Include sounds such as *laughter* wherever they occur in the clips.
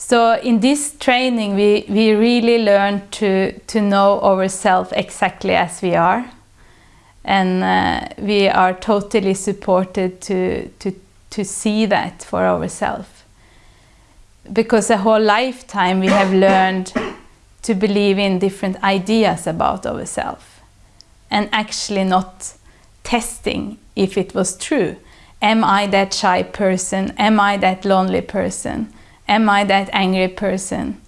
So in this training, we, we really learn to, to know ourselves exactly as we are. And uh, we are totally supported to, to, to see that for ourselves. Because a whole lifetime we have learned to believe in different ideas about ourselves and actually not testing if it was true. Am I that shy person? Am I that lonely person? Am I that angry person?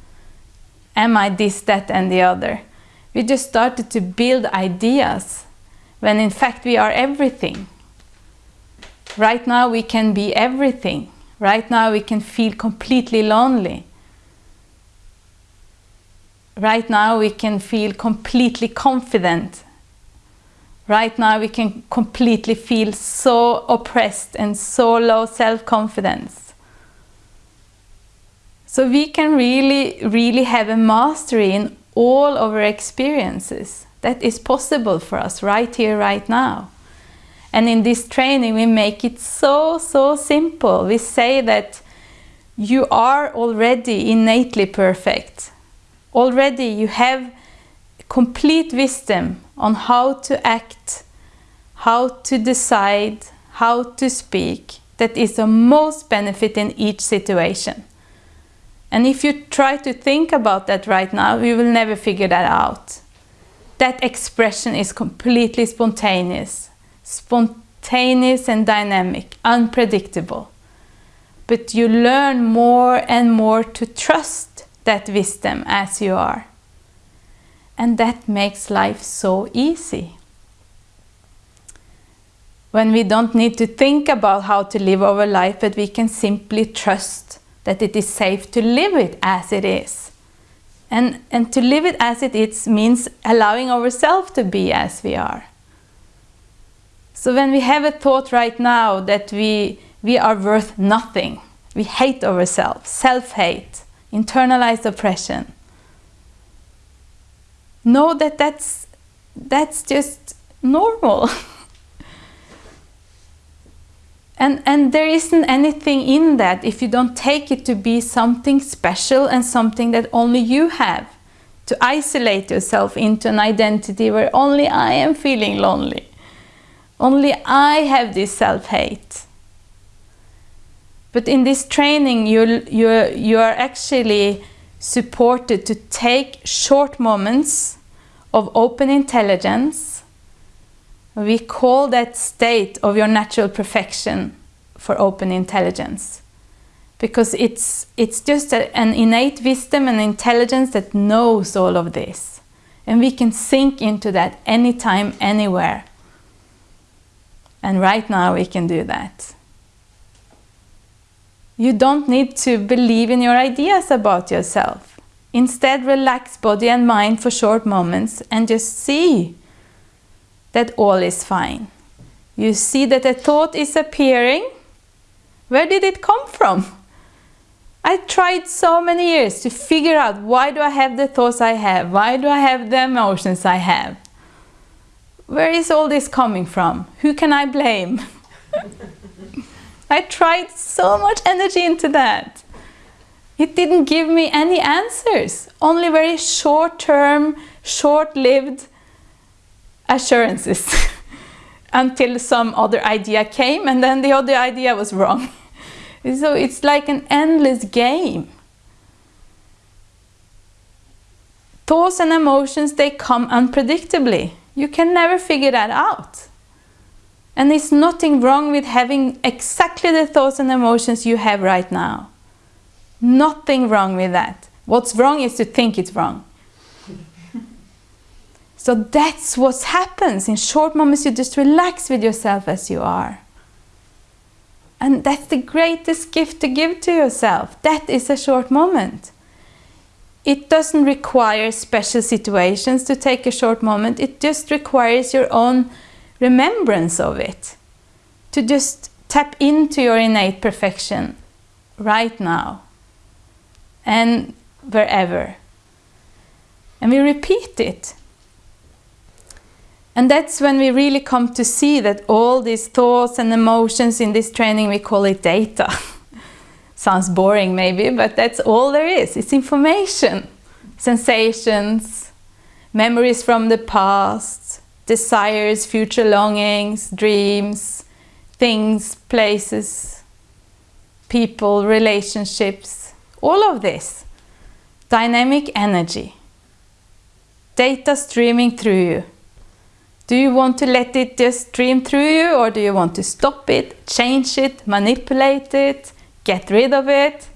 Am I this, that and the other? We just started to build ideas when in fact we are everything. Right now we can be everything. Right now we can feel completely lonely. Right now we can feel completely confident. Right now we can completely feel so oppressed and so low self-confidence. So we can really, really have a mastery in all of our experiences. That is possible for us right here, right now. And in this training we make it so, so simple. We say that you are already innately perfect already you have complete wisdom on how to act, how to decide, how to speak that is the most benefit in each situation. And if you try to think about that right now, you will never figure that out. That expression is completely spontaneous, spontaneous and dynamic, unpredictable. But you learn more and more to trust that wisdom as you are. And that makes life so easy. When we don't need to think about how to live our life, but we can simply trust that it is safe to live it as it is. And, and to live it as it is means allowing ourselves to be as we are. So when we have a thought right now that we, we are worth nothing, we hate ourselves, self-hate, internalized oppression. Know that that's, that's just normal. *laughs* and, and there isn't anything in that if you don't take it to be something special and something that only you have. To isolate yourself into an identity where only I am feeling lonely. Only I have this self-hate. But in this training, you you you are actually supported to take short moments of open intelligence. We call that state of your natural perfection for open intelligence. Because it's, it's just a, an innate wisdom and intelligence that knows all of this. And we can sink into that anytime, anywhere. And right now we can do that. You don't need to believe in your ideas about yourself. Instead, relax body and mind for short moments and just see that all is fine. You see that a thought is appearing. Where did it come from? I tried so many years to figure out why do I have the thoughts I have? Why do I have the emotions I have? Where is all this coming from? Who can I blame? *laughs* I tried so much energy into that. It didn't give me any answers, only very short-term, short-lived assurances *laughs* until some other idea came and then the other idea was wrong. *laughs* so it's like an endless game. Thoughts and emotions, they come unpredictably. You can never figure that out. And there's nothing wrong with having exactly the thoughts and emotions you have right now. Nothing wrong with that. What's wrong is to think it's wrong. So that's what happens. In short moments, you just relax with yourself as you are. And that's the greatest gift to give to yourself. That is a short moment. It doesn't require special situations to take a short moment. It just requires your own remembrance of it. To just tap into your innate perfection right now and wherever. And we repeat it. And that's when we really come to see that all these thoughts and emotions in this training, we call it data. *laughs* Sounds boring maybe, but that's all there is. It's information, sensations, memories from the past, desires, future longings, dreams, things, places, people, relationships, all of this. Dynamic energy. Data streaming through you. Do you want to let it just stream through you or do you want to stop it, change it, manipulate it, get rid of it,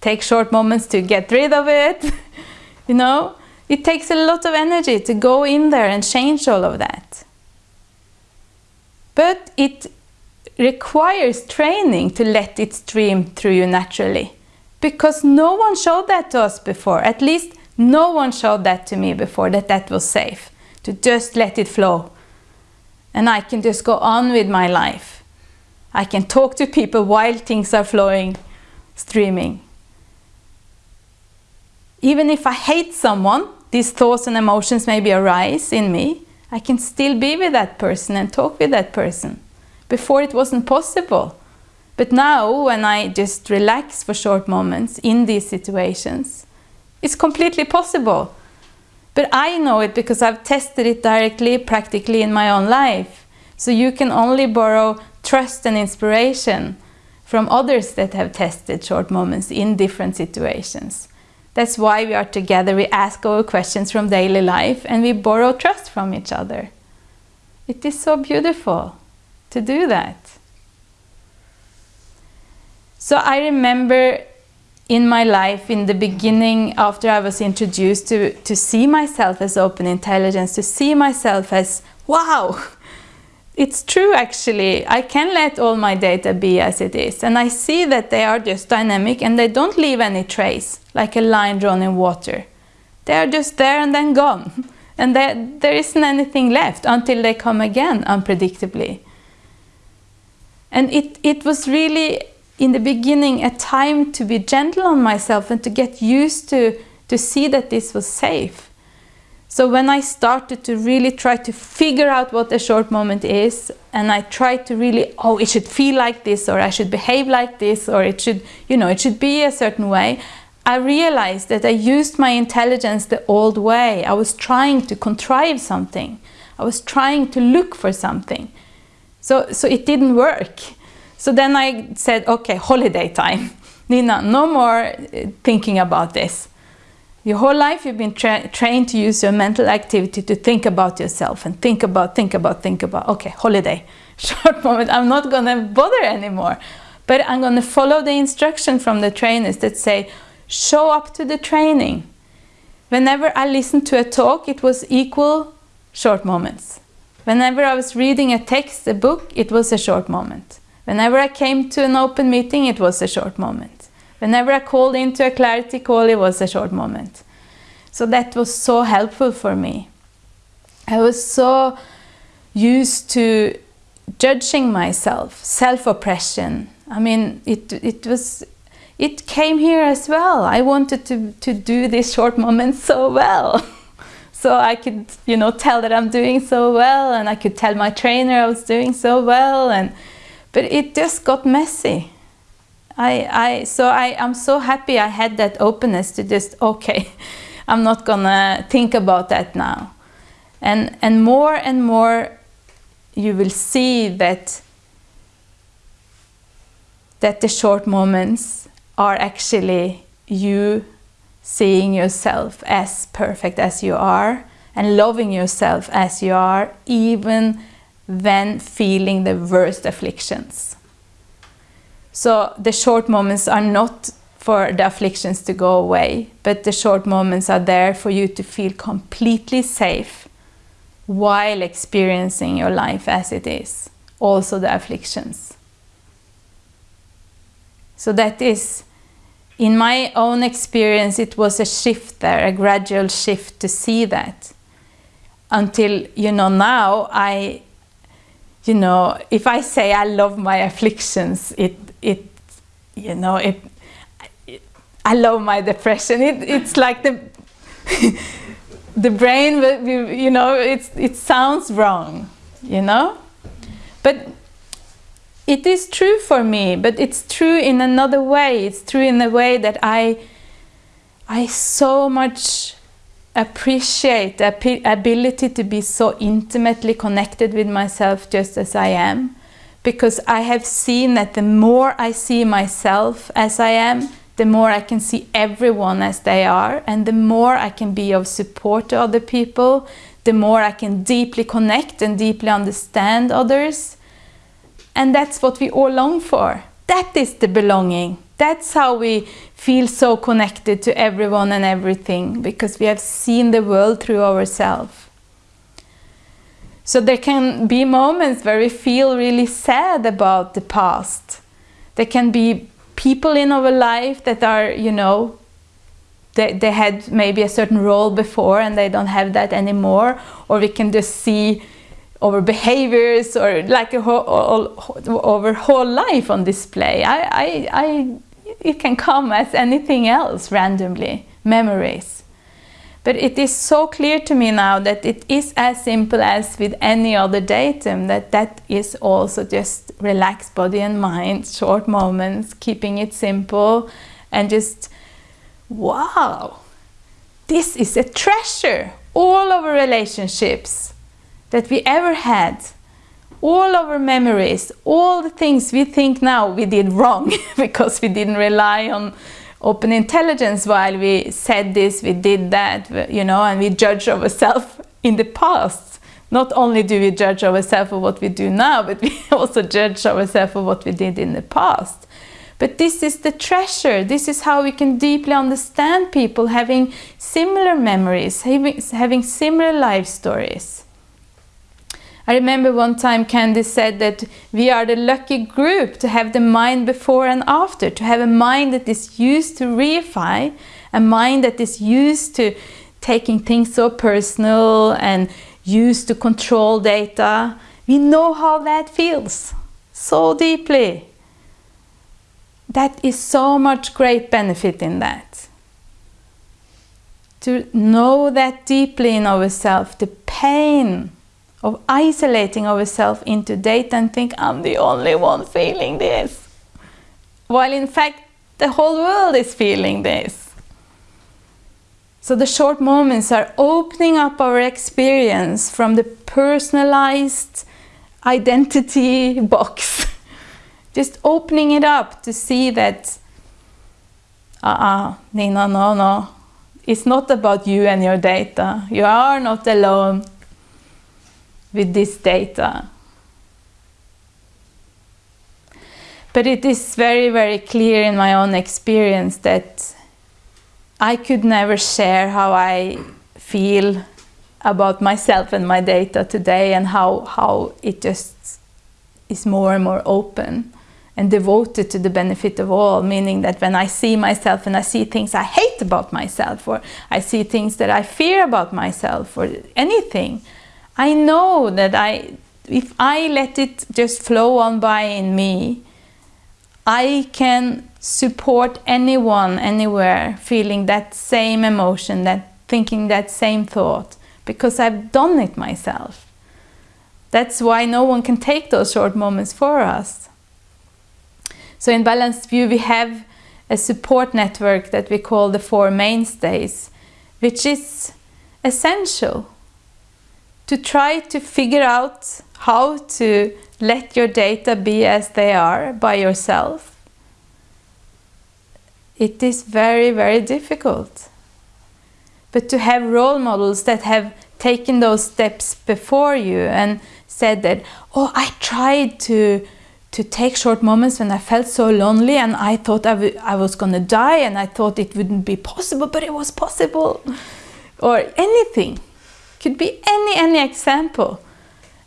take short moments to get rid of it? *laughs* you know, it takes a lot of energy to go in there and change all of that. But it requires training to let it stream through you naturally. Because no one showed that to us before. At least no one showed that to me before, that that was safe. To just let it flow. And I can just go on with my life. I can talk to people while things are flowing, streaming. Even if I hate someone, these thoughts and emotions maybe arise in me, I can still be with that person and talk with that person. Before it wasn't possible. But now, when I just relax for short moments in these situations, it's completely possible. But I know it because I've tested it directly, practically in my own life. So you can only borrow trust and inspiration from others that have tested short moments in different situations. That's why we are together. We ask our questions from daily life and we borrow trust from each other. It is so beautiful to do that. So I remember in my life, in the beginning, after I was introduced to, to see myself as open intelligence, to see myself as, wow, *laughs* it's true actually. I can let all my data be as it is. And I see that they are just dynamic and they don't leave any trace, like a line drawn in water. They are just there and then gone. *laughs* And there, there isn't anything left until they come again, unpredictably. And it, it was really, in the beginning, a time to be gentle on myself and to get used to, to see that this was safe. So when I started to really try to figure out what a short moment is, and I tried to really, oh, it should feel like this, or I should behave like this, or it should, you know, it should be a certain way, I realized that I used my intelligence the old way. I was trying to contrive something. I was trying to look for something. So, so it didn't work. So then I said, okay, holiday time. *laughs* Nina, no more uh, thinking about this. Your whole life you've been tra trained to use your mental activity to think about yourself and think about, think about, think about. Okay, holiday, *laughs* short moment. I'm not going to bother anymore. But I'm going to follow the instruction from the trainers that say, show up to the training. Whenever I listened to a talk, it was equal short moments. Whenever I was reading a text, a book, it was a short moment. Whenever I came to an open meeting, it was a short moment. Whenever I called into a clarity call, it was a short moment. So that was so helpful for me. I was so used to judging myself, self-oppression. I mean, it, it was, it came here as well. I wanted to, to do this short moment so well. *laughs* so I could, you know, tell that I'm doing so well and I could tell my trainer I was doing so well. and But it just got messy. I, I, so I, I'm so happy I had that openness to just, okay, *laughs* I'm not gonna think about that now. And, and more and more you will see that, that the short moments are actually you seeing yourself as perfect as you are and loving yourself as you are even when feeling the worst afflictions. So the short moments are not for the afflictions to go away, but the short moments are there for you to feel completely safe while experiencing your life as it is, also the afflictions. So that is, in my own experience, it was a shift there, a gradual shift to see that. Until, you know, now I, you know, if I say I love my afflictions, it it, you know, it, it I love my depression. It, it's like the, *laughs* the brain, you know, it's, it sounds wrong, you know? But it is true for me, but it's true in another way. It's true in a way that I, I so much appreciate the ability to be so intimately connected with myself just as I am. Because I have seen that the more I see myself as I am, the more I can see everyone as they are, and the more I can be of support to other people, the more I can deeply connect and deeply understand others. And that's what we all long for. That is the belonging. That's how we feel so connected to everyone and everything, because we have seen the world through ourselves. So there can be moments where we feel really sad about the past. There can be people in our life that are, you know, they, they had maybe a certain role before and they don't have that anymore. Or we can just see our behaviors or like a whole, all, our whole life on display. I, I, I, it can come as anything else randomly, memories. But it is so clear to me now that it is as simple as with any other datum, that that is also just relaxed body and mind, short moments, keeping it simple and just, wow, this is a treasure. All of our relationships that we ever had, all our memories, all the things we think now we did wrong *laughs* because we didn't rely on open intelligence while we said this, we did that, you know, and we judge ourselves in the past. Not only do we judge ourselves for what we do now, but we *laughs* also judge ourselves for what we did in the past. But this is the treasure. This is how we can deeply understand people having similar memories, having, having similar life stories. I remember one time Candice said that we are the lucky group to have the mind before and after, to have a mind that is used to reify, a mind that is used to taking things so personal and used to control data. We know how that feels so deeply. That is so much great benefit in that. To know that deeply in ourselves, the pain of isolating ourselves into data and think I'm the only one feeling this. While in fact the whole world is feeling this. So the short moments are opening up our experience from the personalized identity *laughs* box. Just opening it up to see that, uh-uh, Nina, no, no. It's not about you and your data. You are not alone with this data. But it is very, very clear in my own experience that I could never share how I feel about myself and my data today and how, how it just is more and more open and devoted to the benefit of all, meaning that when I see myself and I see things I hate about myself or I see things that I fear about myself or anything, I know that I, if I let it just flow on by in me, I can support anyone, anywhere, feeling that same emotion, that thinking that same thought, because I've done it myself. That's why no one can take those short moments for us. So in Balanced View we have a support network that we call the Four Mainstays, which is essential to try to figure out how to let your data be as they are by yourself. It is very, very difficult. But to have role models that have taken those steps before you and said that, oh, I tried to to take short moments when I felt so lonely and I thought I, I was going to die and I thought it wouldn't be possible, but it was possible. Or anything. Could be any, any example.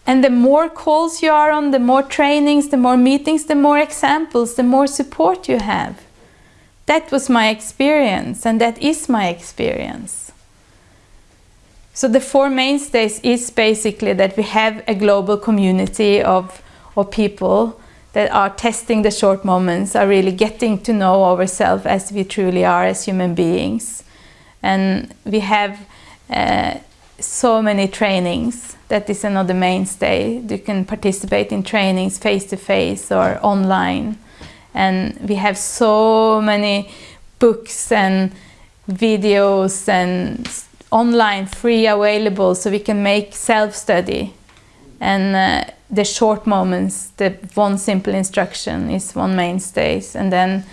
And the more calls you are on, the more trainings, the more meetings, the more examples, the more support you have. That was my experience and that is my experience. So the four mainstays is basically that we have a global community of, of people that are testing the short moments, are really getting to know ourselves as we truly are as human beings. And we have uh, so many trainings. That is another mainstay. You can participate in trainings face to face or online. And we have so many books and videos and online free available so we can make self-study. And uh, the short moments, the one simple instruction is one mainstays. And then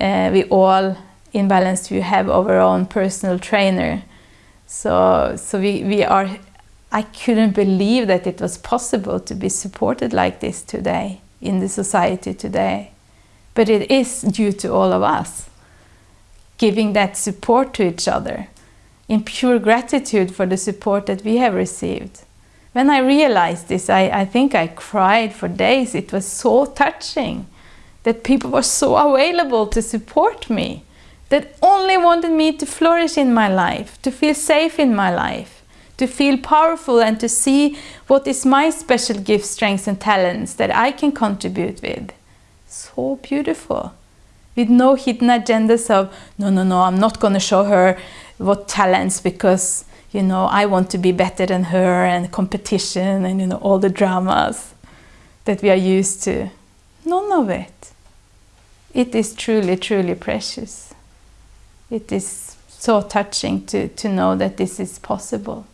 uh, we all in Balanced View have our own personal trainer. So, so we, we are, I couldn't believe that it was possible to be supported like this today in the society today. But it is due to all of us giving that support to each other in pure gratitude for the support that we have received. When I realized this, I, I think I cried for days. It was so touching that people were so available to support me, that only wanted me to flourish in my life, to feel safe in my life, to feel powerful and to see what is my special gifts, strengths and talents that I can contribute with. So beautiful. With no hidden agendas of, no, no, no, I'm not going to show her what talents because, you know, I want to be better than her and competition and, you know, all the dramas that we are used to. None of it. It is truly, truly precious. It is so touching to, to know that this is possible.